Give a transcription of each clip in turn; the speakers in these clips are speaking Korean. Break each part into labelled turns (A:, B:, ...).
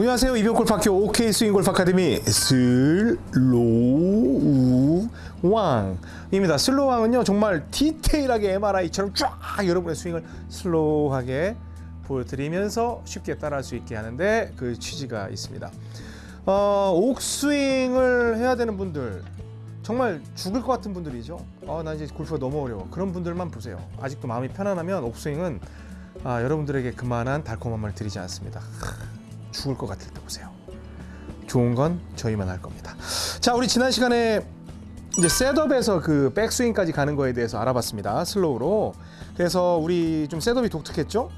A: 안녕하세요 이병골프학교 OK 스윙골프 아카데미 슬로우왕입니다. 슬로우왕은요 정말 디테일하게 MRI처럼 쫙 여러분의 스윙을 slow하게 보여드리면서 쉽게 따라할 수 있게 하는데 그 취지가 있습니다. 어, 옥스윙을 해야 되는 분들 정말 죽을 것 같은 분들이죠. 어, 나 이제 골프가 너무 어려워. 그런 분들만 보세요. 아직도 마음이 편안하면 옥스윙은 아, 여러분들에게 그만한 달콤함을 드리지 않습니다. 죽을 것 같을 때 보세요. 좋은 건 저희만 할 겁니다. 자, 우리 지난 시간에 이제 setup에서 그 백스윙까지 가는 거에 대해서 알아봤습니다. slow로. 그래서 우리 좀 setup이 독특했죠?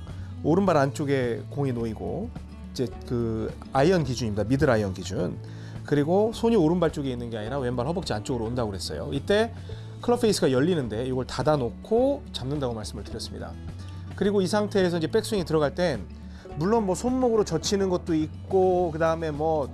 A: 오른발 안쪽에 공이 놓이고 이제 그 아이언 기준입니다. 미들 아이언 기준. 그리고 손이 오른발 쪽에 있는 게 아니라 왼발 허벅지 안쪽으로 온다고 그랬어요. 이때 클럽 페이스가 열리는데 이걸 닫아 놓고 잡는다고 말씀을 드렸습니다. 그리고 이 상태에서 이제 백스윙이 들어갈 땐 물론 뭐 손목으로 젖히는 것도 있고 그 다음에 뭐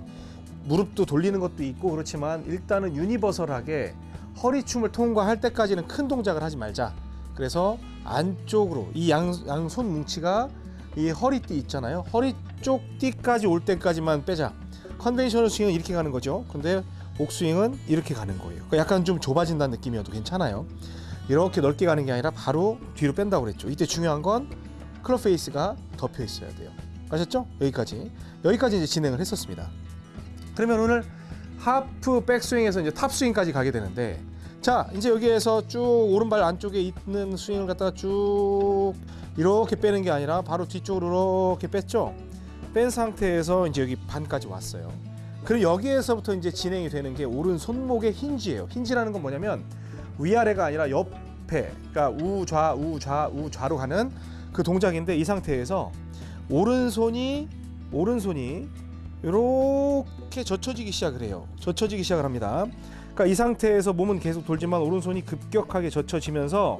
A: 무릎도 돌리는 것도 있고 그렇지만 일단은 universal하게 허리춤을 통과할 때까지는 큰 동작을 하지 말자. 그래서 안쪽으로 이 양 양손 뭉치가 이 허리띠 있잖아요. 허리 쪽 띠까지 올 때까지만 빼자. conventional 스윙은 이렇게 가는 거죠. 근데 옥스윙은 이렇게 가는 거예요. 그러니까 약간 좀 좁아진다는 느낌이어도 괜찮아요. 이렇게 넓게 가는 게 아니라 바로 뒤로 뺀다고 그랬죠. 이때 중요한 건 클럽 페이스가 덮여 있어야 돼요. 아셨죠? 여기까지. 여기까지 이제 진행을 했었습니다. 그러면 오늘 하프 백스윙에서 이제 top스윙까지 가게 되는데 자, 이제 여기에서 쭉 오른발 안쪽에 있는 스윙을 갖다가 쭉 이렇게 빼는 게 아니라 바로 뒤쪽으로 이렇게 뺐죠? 뺀 상태에서 이제 여기 반까지 왔어요. 그럼 여기에서부터 이제 진행이 되는 게 오른 손목의 힌지예요. 힌지라는 건 뭐냐면 위아래가 아니라 옆에, 그러니까 우좌, 우좌, 우좌로 가는 그 동작인데 이 상태에서 오른손이 오른손이 이렇게 젖혀지기 시작을 해요. 젖혀지기 시작을 합니다. 그러니까 이 상태에서 몸은 계속 돌지만 오른손이 급격하게 젖혀지면서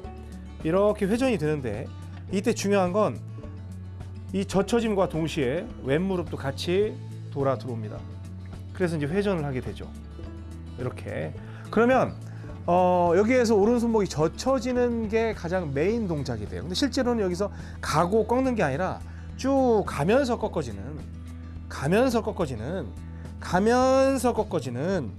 A: 이렇게 회전이 되는데 이때 중요한 건 이 젖혀짐과 동시에 왼무릎도 같이 돌아 들어옵니다. 그래서 이제 회전을 하게 되죠. 이렇게. 그러면 어, 여기에서 오른손목이 젖혀지는 게 가장 메인 동작이 돼요. 근데 실제로는 여기서 가고 꺾는 게 아니라 쭉 가면서 꺾어지는, 가면서 꺾어지는, 가면서 꺾어지는,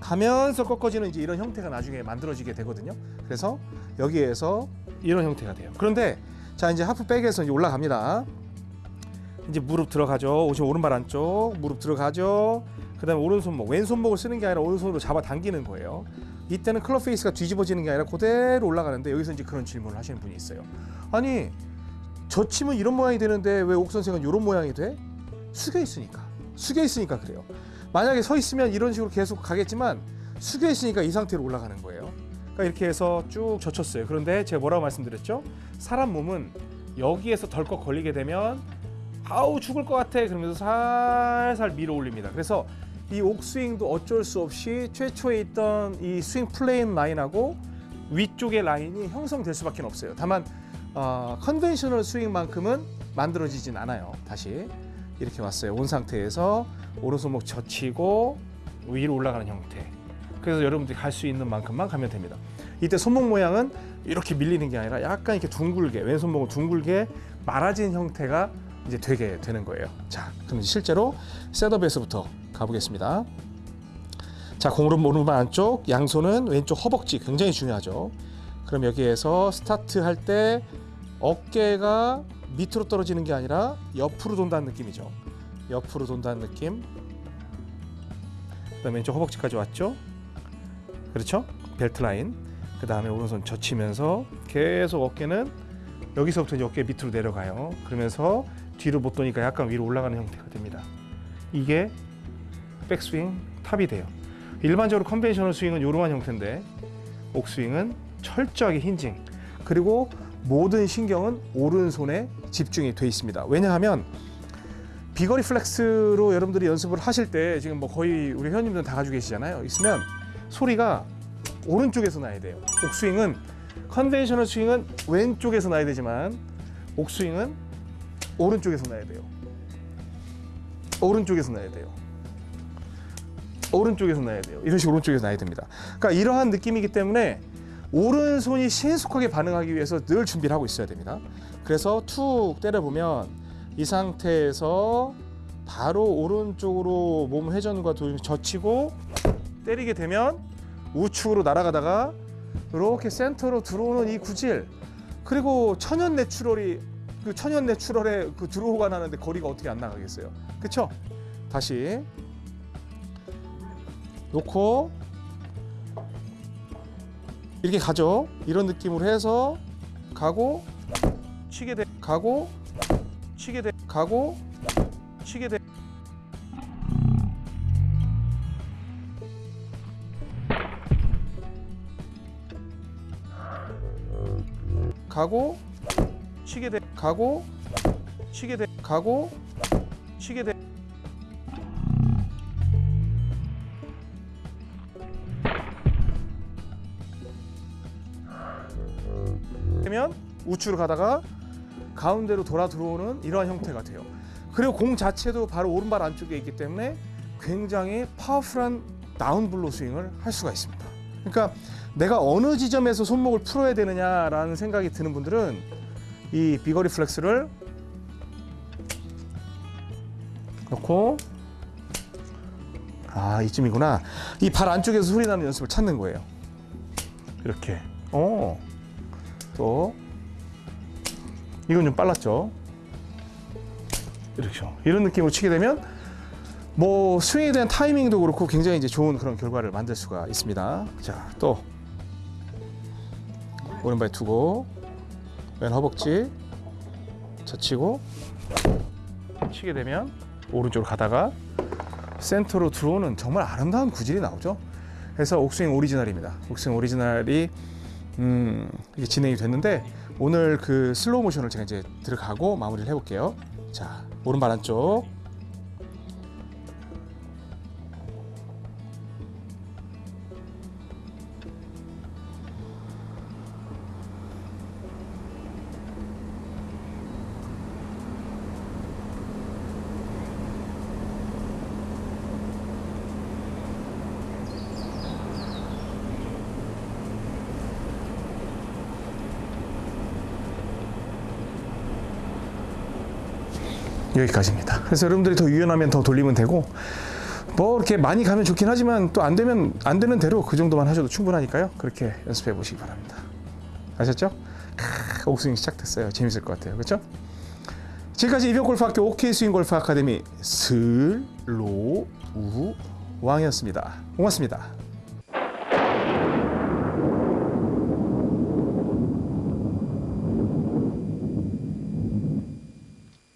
A: 가면서 꺾어지는 이제 이런 형태가 나중에 만들어지게 되거든요. 그래서 여기에서 이런 형태가 돼요. 그런데 자 이제 하프백에서 이제 올라갑니다. 이제 무릎 들어가죠. 오시 오른발 안쪽 무릎 들어가죠. 그다음에 오른손목, 왼손목을 쓰는 게 아니라 오른손으로 잡아 당기는 거예요. 이때는 클럽 페이스가 뒤집어지는 게 아니라 그대로 올라가는데 여기서 이제 그런 질문을 하시는 분이 있어요. 아니 젖히면 이런 모양이 되는데 왜 옥 선생은 이런 모양이 돼? 숙여 있으니까. 숙여 있으니까 그래요. 만약에 서 있으면 이런 식으로 계속 가겠지만 숙여 있으니까 이 상태로 올라가는 거예요. 그러니까 이렇게 해서 쭉 젖혔어요. 그런데 제가 뭐라고 말씀드렸죠? 사람 몸은 여기에서 덜컥 걸리게 되면 아우 죽을 것 같아 그러면서 살살 밀어 올립니다. 그래서 이 옥스윙도 어쩔 수 없이 최초에 있던 이 swing plane line하고 위쪽의 라인이 형성될 수밖에 없어요. 다만 어, conventional 스윙만큼은 만들어지진 않아요. 다시 이렇게 왔어요. 온 상태에서 오른손목 젖히고 위로 올라가는 형태. 그래서 여러분들이 갈 수 있는 만큼만 가면 됩니다. 이때 손목 모양은 이렇게 밀리는 게 아니라 약간 이렇게 둥글게 왼손목은 둥글게 말아진 형태가 이제 되게 되는 거예요. 자, 그럼 실제로 setup에서부터 가보겠습니다. 자, 공은 오른발 안쪽, 양손은 왼쪽 허벅지 굉장히 중요하죠. 그럼 여기에서 스타트 할 때 어깨가 밑으로 떨어지는 게 아니라 옆으로 돈다는 느낌이죠. 옆으로 돈다는 느낌. 그다음에 왼쪽 허벅지까지 왔죠. 그렇죠? 벨트 라인. 그 다음에 오른손 젖히면서 계속 어깨는 여기서부터 이제 어깨 밑으로 내려가요. 그러면서 뒤로 못 도니까 약간 위로 올라가는 형태가 됩니다. 이게 백스윙 top이 돼요. 일반적으로 conventional 스윙은 이러한 형태인데 옥스윙은 철저하게 hinging 그리고 모든 신경은 오른손에 집중이 돼 있습니다. 왜냐하면 비거리 플렉스로 여러분들이 연습을 하실 때 지금 뭐 거의 우리 회원님들 다 가지고 계시잖아요. 있으면 소리가 오른쪽에서 나야 돼요. 옥스윙은 conventional 스윙은 왼쪽에서 나야 되지만 옥스윙은 오른쪽에서 나야 돼요. 오른쪽에서 나야 돼요. 오른쪽에서 나야 돼요. 이런 식으로 오른쪽에서 나야 됩니다. 그러니까 이러한 느낌이기 때문에 오른손이 신속하게 반응하기 위해서 늘 준비를 하고 있어야 됩니다. 그래서 툭 때려보면 이 상태에서 바로 오른쪽으로 몸 회전과 도 젖히고 때리게 되면 우측으로 날아가다가 이렇게 센터로 들어오는 이 구질 그리고 천연 내추럴이 그 천연 내추럴에 그 드로우가 나는데 거리가 어떻게 안 나가겠어요? 그쵸? 다시. 놓고. 이렇게 가죠. 이런 느낌으로 해서 가고. 치게 돼. 가고. 치게 돼. 가고. 치게 돼. 가고 치게 돼 가고 치게 돼 가고 치게 돼 되면 우측으로 가다가 가운데로 돌아 들어오는 이러한 형태가 돼요. 그리고 공 자체도 바로 오른발 안쪽에 있기 때문에 굉장히 파워풀한 다운 블로 스윙을 할 수가 있습니다. 그러니까 내가 어느 지점에서 손목을 풀어야 되느냐라는 생각이 드는 분들은 이 비거리 플렉스를 넣고 아 이쯤이구나 이 발 안쪽에서 소리 나는 연습을 찾는 거예요. 이렇게 어. 또 이건 좀 빨랐죠. 이렇게 이런 느낌으로 치게 되면 뭐 스윙에 대한 타이밍도 그렇고 굉장히 이제 좋은 그런 결과를 만들 수가 있습니다. 자, 또 오른발 두고 왼 허벅지 젖히고 치게 되면 오른쪽으로 가다가 센터로 들어오는 정말 아름다운 구질이 나오죠. 그래서 옥스윙 오리지널입니다. 옥스윙 오리지널이 음, 이게 진행이 됐는데 오늘 그 슬로우 모션을 제가 이제 들어가고 마무리를 해볼게요. 자, 오른발 안쪽. 여기까지입니다. 그래서 여러분들이 더 유연하면 더 돌리면 되고 뭐 이렇게 많이 가면 좋긴 하지만 또 안 되면 안 되는 대로 그 정도만 하셔도 충분하니까요. 그렇게 연습해 보시기 바랍니다. 아셨죠? 크, 옥스윙 시작됐어요. 재밌을 것 같아요. 그렇죠? 지금까지 이병 골프학교 옥스윙 골프 아카데미 슬로우 왕이었습니다. 고맙습니다.